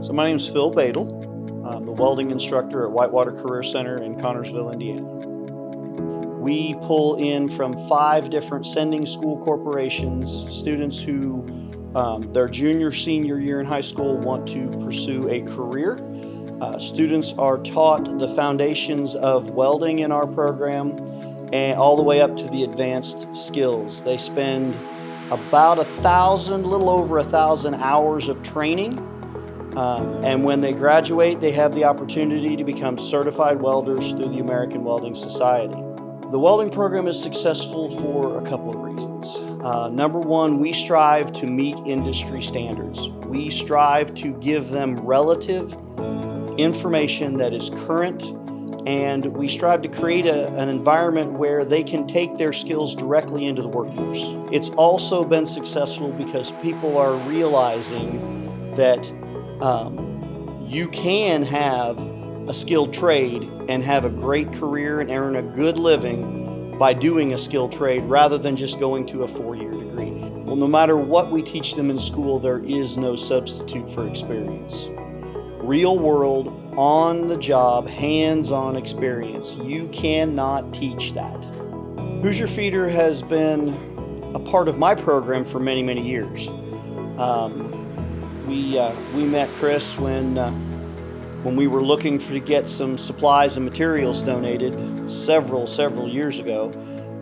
So my name is Phil Badel. I'm the welding instructor at Whitewater Career Center in Connersville, Indiana. We pull in from five different sending school corporations, students who um, their junior, senior year in high school want to pursue a career. Uh, students are taught the foundations of welding in our program and all the way up to the advanced skills. They spend about a thousand, little over a thousand hours of training. Um, and when they graduate, they have the opportunity to become certified welders through the American Welding Society. The welding program is successful for a couple of reasons. Uh, number one, we strive to meet industry standards. We strive to give them relative information that is current and we strive to create a, an environment where they can take their skills directly into the workforce. It's also been successful because people are realizing that um, you can have a skilled trade and have a great career and earn a good living by doing a skilled trade rather than just going to a four-year degree. Well, no matter what we teach them in school, there is no substitute for experience. Real world, on the job, hands-on experience. You cannot teach that. Hoosier Feeder has been a part of my program for many, many years. Um, we, uh, we met Chris when, uh, when we were looking for, to get some supplies and materials donated several, several years ago.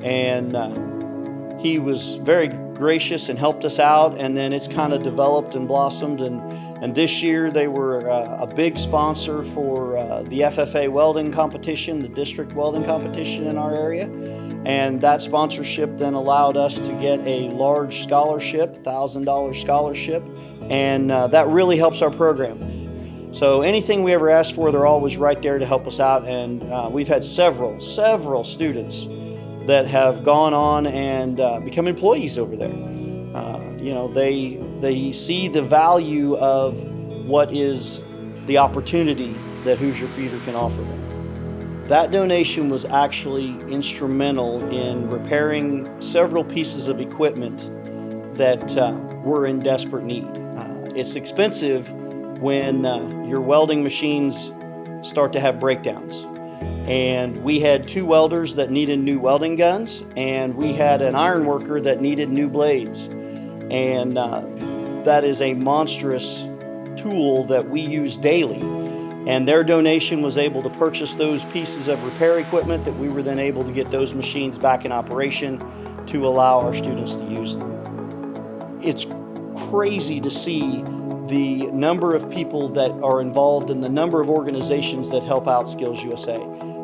And uh, he was very gracious and helped us out and then it's kind of developed and blossomed and and this year they were uh, a big sponsor for uh, the FFA welding competition the district welding competition in our area and that sponsorship then allowed us to get a large scholarship thousand dollar scholarship and uh, that really helps our program so anything we ever ask for they're always right there to help us out and uh, we've had several several students that have gone on and uh, become employees over there. Uh, you know, they, they see the value of what is the opportunity that Hoosier Feeder can offer them. That donation was actually instrumental in repairing several pieces of equipment that uh, were in desperate need. Uh, it's expensive when uh, your welding machines start to have breakdowns and we had two welders that needed new welding guns and we had an iron worker that needed new blades and uh, that is a monstrous tool that we use daily and their donation was able to purchase those pieces of repair equipment that we were then able to get those machines back in operation to allow our students to use them. It's crazy to see the number of people that are involved and the number of organizations that help out Skills USA.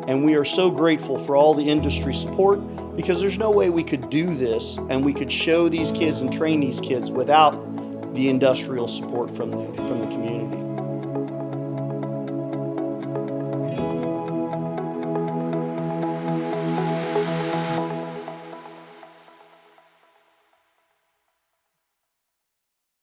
And we are so grateful for all the industry support because there's no way we could do this and we could show these kids and train these kids without the industrial support from the, from the community.